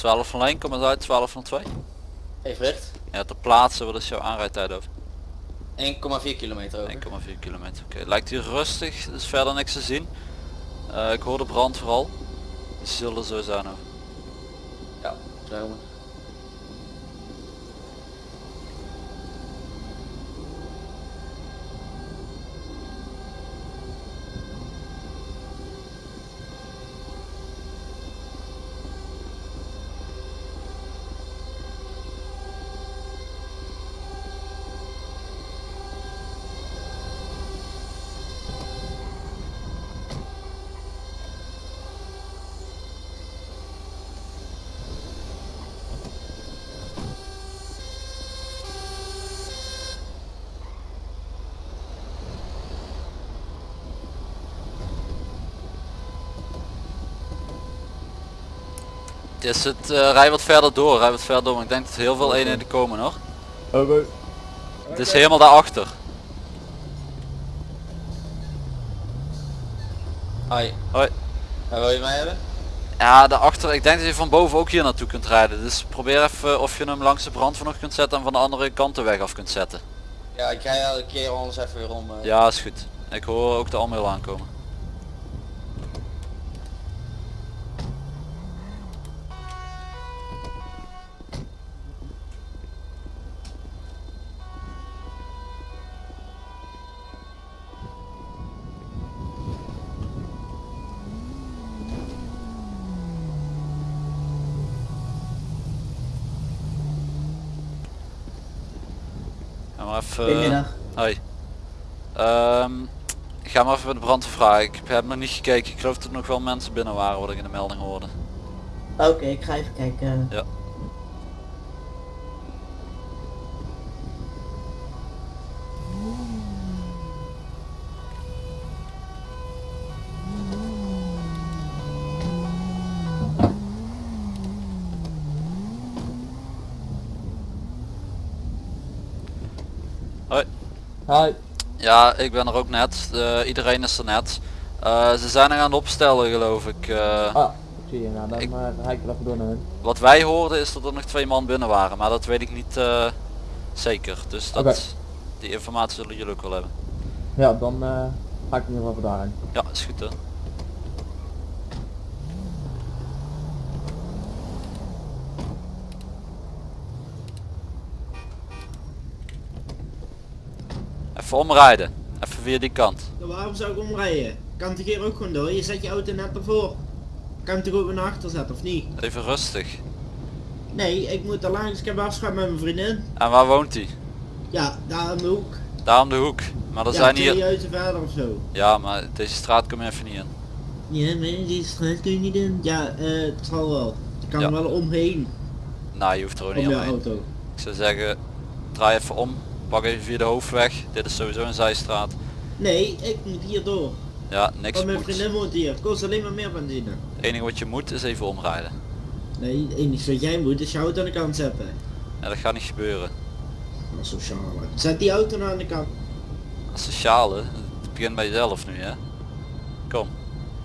12 van lijn, kom eens uit, 12 van 2. Even recht. Ja, ter plaatse, wat is jouw aanrijdtijd over? 1,4 kilometer over. 1,4 kilometer. Oké, lijkt hier rustig, er is verder niks te zien. Eh, ik hoor de brand vooral. Die zullen zo zijn ook. Ja, zo. Is het, eh rij wat verder door, rij wat verder door, maar ik denk dat er heel veel eenheden komen hoor. Oké. Het is helemaal daarachter. Hoi. Hoi. Waar wil je mij hebben? Ja, daarachter, ik denk dat je van boven ook hier naartoe kunt rijden. Dus probeer even of je hem langs de brand nog kunt zetten en van de andere kant de weg af kunt zetten. Ja, ik rij elke keer anders even weer om. eh. Ja, is goed. Ik hoor ook de Almeel aankomen. Maar even... Goedemiddag. Hoi. Ehm, ik ga maar even bij de brand vragen. Ik heb nog niet gekeken. Ik geloof dat er nog wel mensen binnen waren wat ik in de melding hoorde. Oké, ik ga even kijken. Ja. Hoi. Hi. Ja, ik ben er ook net. Iedereen is er net. Eh, ze zijn er aan het opstellen geloof ik. Eh, Ah, zie je. Nou, dan Ik- eh, dan ga ik wel even door naar hun. Wat wij hoorden is dat er nog twee man binnen waren, maar dat weet ik niet zeker. Dus dat, die informatie zullen jullie ook wel hebben. Ja, dan ga ik in ieder geval daarheen. Ja, is goed hè. Even omrijden. Even via die kant. Ja, waarom zou ik omrijden? Kan toch hier ook gewoon door? Je zet je auto net ervoor. Kan hem toch ook weer naar achter zetten of niet? Even rustig. Nee, ik moet er langs. Ik heb afspraak met mijn vriendin. En waar woont hij? Ja, daar aan de hoek. Daar om de hoek. Maar er ja, zijn hier... huizen verder of zo. Ja, maar deze straat kom je even niet in. Ja, maar die straat kun je niet in. Ja, eh, het zal wel. Ik kan Ja. er wel omheen. Nou, je hoeft er ook Om niet je omheen. auto. Ik zou zeggen, draai even om. Pak even via de hoofdweg. Dit is sowieso een zijstraat. Nee, ik moet hier door. Ja, niks Want mijn moet. vriendin woont hier. Kost alleen maar meer benzine. Het enige wat je moet is even omrijden. Nee, het enige wat jij moet is je auto aan de kant zetten. Ja, dat gaat niet gebeuren. Sociaal. Zet die auto nou aan de kant. Sociale, het begint bij jezelf nu hè. Kom.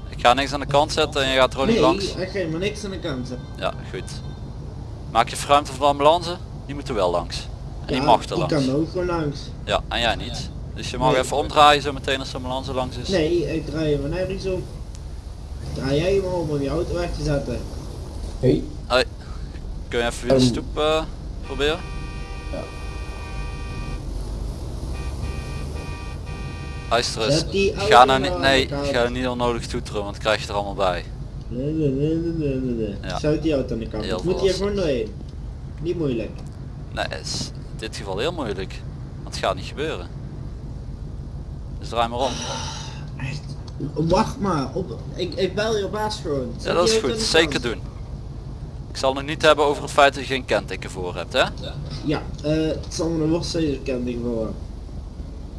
Ik ga niks aan de kant zetten en je gaat er ook niet Nee, langs. ik ga maar niks aan de kant zetten. Ja, goed. Maak je ruimte voor de ambulance? Die moet er wel langs. En die mag er langs. kan ook gewoon langs. Ja, en jij niet. Dus je mag Nee. even omdraaien zo meteen als de ambulance langs is. Nee, ik draai hem nergens om. Draai jij hem om om je auto weg te zetten. Hey. Kun je even via de Ehm. stoep eh, proberen? Ja. Luister eens. Ga nou niet, nee, ga niet onnodig toeteren, want dan krijg je er allemaal bij. Nee, nee, nee, nee, nee, nee. Ja. Zet die auto aan de kant. Heel Ik moet hier volwassen. gewoon doorheen. Niet moeilijk. Nee, is dit geval heel moeilijk. Want het gaat niet gebeuren. Dus draai maar om. Echt. Wacht maar. Op, ik, ik bel je baas gewoon. Ja, dat is goed. Zeker doen. Ik zal nog niet hebben over het feit dat je geen kenteken voor hebt, hè? Ja, eh, het zal me een worstzekerkending voor.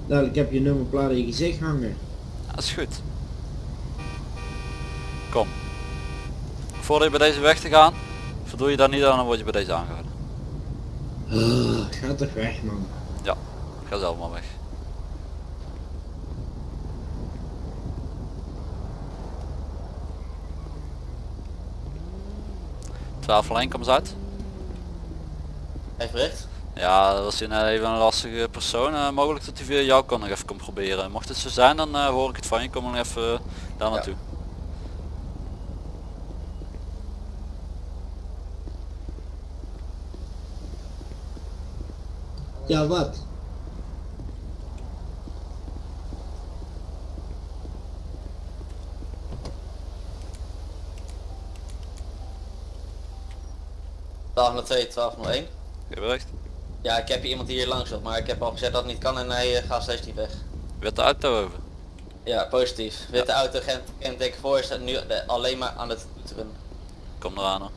Nou, ik heb je nummerplaat in je gezicht hangen. Dat is goed. Kom. Voordat je bij deze weg te gaan, voldoe je daar niet aan, dan word je bij deze aangehouden. Uh, ga toch weg man. Ga zelf maar weg. 1201, kom eens uit. Even bericht. Ja, dat was een, even een lastige persoon. eh, mogelijk dat hij via jou kan nog even komt proberen. Mocht het zo zijn, dan eh, hoor ik het van je. Kom dan even eh, daar naartoe. Ja, wat? Ja. 1202, 1201. Geen bericht. Ja, ik heb hier iemand die hier langs wil, maar ik heb al gezegd dat het niet kan en hij eh, gaat steeds niet weg. Witte auto over. Ja, positief. Witte auto, gent, kenteken voor, staat nu de- alleen maar aan het toeteren. Kom eraan hoor.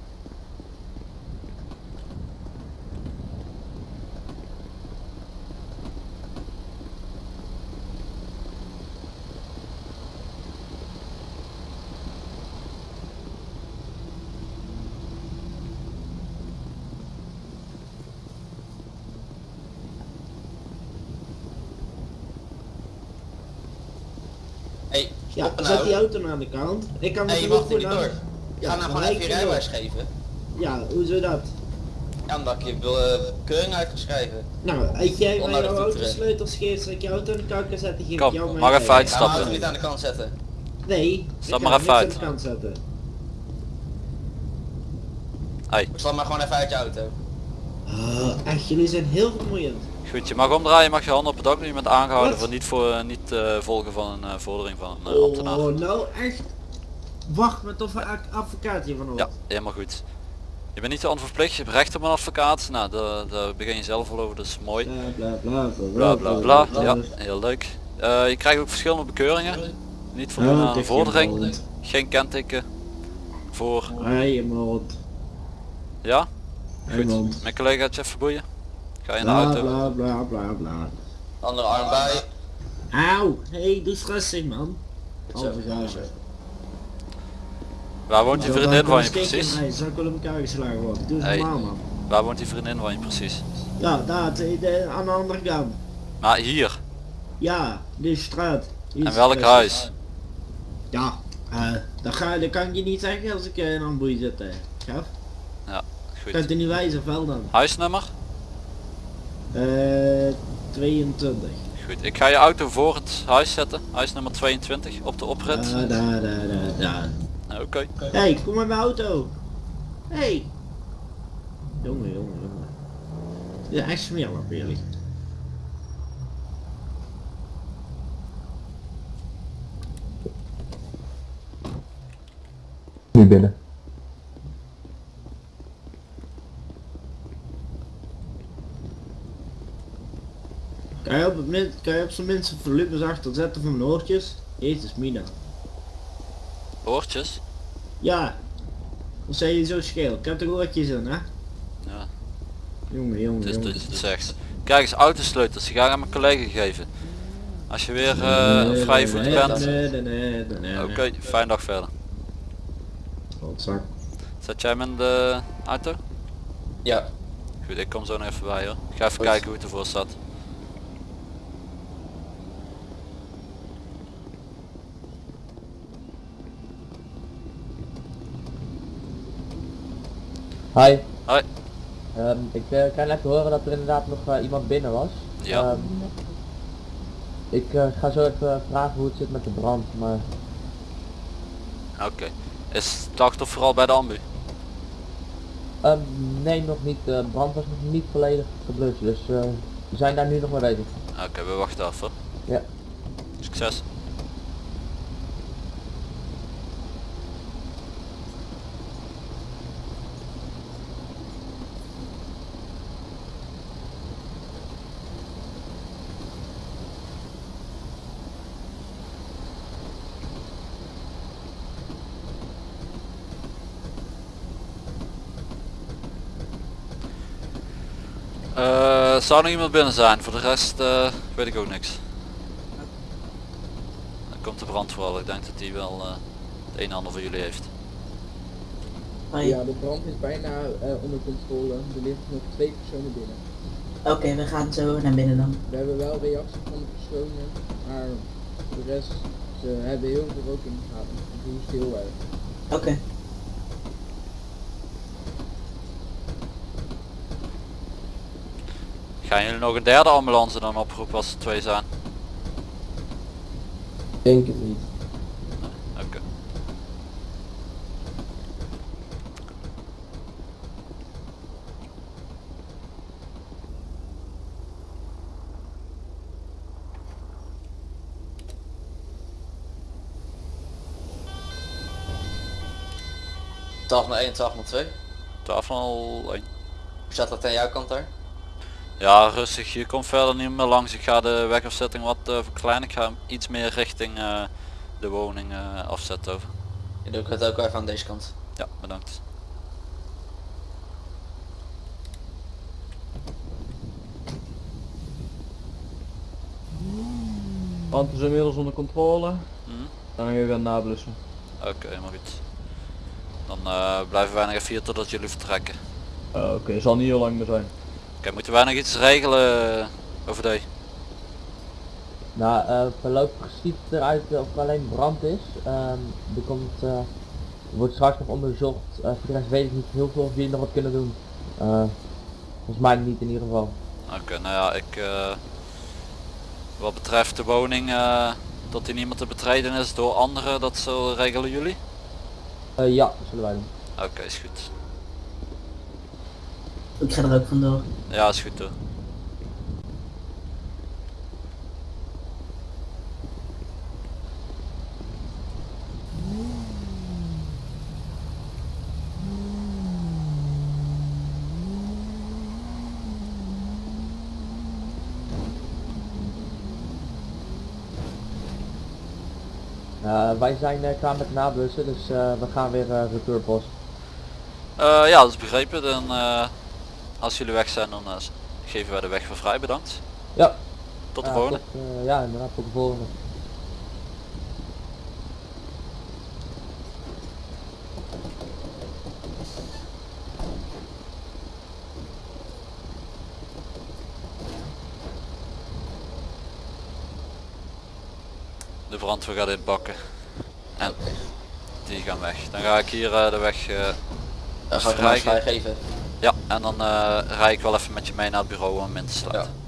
Ja, zet die auto nou aan de kant. Ik kan Hey, je mag er niet door. Ja, Ga nou gewoon maar even je ik- rijbewijs geven. Ja, hoezo dat? Ja, omdat ik je uh, keuring uit kan schrijven. Nou, als jij mij jouw autosleutels geeft, dat ik je auto aan de kant kan zetten, geef Kom, ik jou mijn mag even rijbewijs. Ga mijn Stappen. auto niet aan de kant zetten. Nee, Stap ik maar even uit. aan de kant zetten. Hey, Stap maar gewoon even uit je auto. Ah, echt, jullie zijn heel vermoeiend. Goed. Je mag omdraaien, mag je handen op het dak doen. Je bent aangehouden Wat? voor niet, voor, eh, niet eh, volgen van een eh, vordering van een eh, ambtenaar. Oh, nou echt. Wacht met of een advocaat hier van hoort. Ja, helemaal goed. Je bent niet onverplicht, je hebt recht op een advocaat. Nou, daar, daar begin je zelf al over, dat is mooi. Bla bla bla Bla bla bla. Ja, heel leuk. Je krijgt ook verschillende bekeuringen. Niet Oh, aan een vordering. je Geen kenteken. Voor. Je mond. Ja? Goed. Mijn collega gaat je even boeien. Ga je in de Bla auto. bla bla bla bla. Andere arm bij. Auw, hé, hey, doe rustig man. Gazen. Waar woont die vriendin van je precies? Hij zou ik wel in elkaar geslagen worden. Doe eens Hey. normaal man. Waar woont die vriendin van je precies? Ja, daar, de, de- aan de andere kant. Maar hier. Ja, die straat. Die En is welk huis? Ja, eh dat, ga, dat kan ik je niet zeggen als ik eh, in een boei zit. eh. Gaf? Ja, Kan goed. het niet wijzen of wel dan? Huisnummer? Eh 22. Goed. Ik ga je auto voor het huis zetten. Huisnummer 22 op de oprit. Daar, daar, daar, daar. Oké. hey, kom met mijn auto. hey. Jongen, jongen, jongen. Is echt smerig op jullie. Nu binnen. Kan je op, het min, kan je op zijn minst het volume zachter zetten van mijn oortjes? Jezus mina. Oortjes? Ja. Dan zijn je zo scheel. Ik heb er oortjes in hè? Ja, Jongen, jongen, het is jongen. dus het zegt. Kijk eens, autosleutels. Die ga ik aan mijn collega geven. Als je weer eh op vrije nee, bent. Nee, nee, nee, nee, nee. Oké, fijne dag verder. Zet jij hem in de auto? Ja. Goed, ik kom zo nog even bij hoor. Ik ga even Goed. kijken hoe het ervoor staat. Hi. Hoi. Ehm, ik eh, kan net horen dat er inderdaad nog eh, iemand binnen was. Ja. Ehm, ik eh, ga zo even vragen hoe het zit met de brand, maar Oké. Is het slachtoffer al bij de ambu? ehm, nee nog niet. De brand was nog niet volledig geblust, dus we zijn daar nu nog mee bezig. Oké, we wachten af hoor. Ja. Succes. Zou nog iemand binnen zijn? Voor de rest eh, weet ik ook niks. Dan komt de brand vooral. Ik denk dat die wel eh, het een en ander voor jullie heeft. Ja, de brand is bijna eh, onder controle. Er liggen nog twee personen binnen. Oké, we gaan zo naar binnen dan. We hebben wel reactie van de personen, maar voor de rest, ze hebben heel veel rook in de gaten. Hoe stil wij. Oké. Gaan jullie nog een derde ambulance dan oproepen als er twee zijn? Denk het niet. Oké. Tafel 1, tafel 2. Tafel 1. Hoe staat dat aan jouw kant daar? Ja, rustig. Je komt verder niet meer langs. Ik ga de wegafzetting wat eh, verkleinen. Ik ga hem iets meer richting eh, de woning eh, afzetten over. Je doe ik het ook even aan deze kant. Ja, bedankt. Brand is inmiddels onder controle. Hm? Dan gaan we weer nablussen. Oké, helemaal goed. Dan eh, blijven wij nog even hier totdat jullie vertrekken. Oké, zal niet heel lang meer zijn. Oké, moeten wij nog iets regelen over de? Nou, eh voorlopig ziet het eruit of er alleen brand is. Ehm, er komt, eh, er wordt straks nog onderzocht. Eh, voor de rest weet ik niet heel veel of jullie nog wat kunnen doen. Eh, volgens mij niet in ieder geval. Oké, nou ja, ik... eh, wat betreft de woning, eh, dat die niemand te betreden is door anderen, dat zo regelen jullie? Eh, ja, zullen wij doen. Oké, is goed. Ik ga er ook vandoor. Ja, is goed hoor. Eh, wij zijn eh, klaar met nablussen, dus eh, we gaan weer uh, retourpost. Eh, ja, dat is begrepen. Dan, eh, als jullie weg zijn, dan eh, geven wij de weg weer vrij. Bedankt. Ja. Tot de Ja, volgende. tot, eh, ja, inderdaad, tot de volgende. De brandweer gaat dit bakken. En die gaan weg. Dan ga ik hier eh, de weg... eh, Dan ga ik vrijgeven. Ja, en dan eh rij ik wel even met je mee naar het bureau om hem in te sluiten.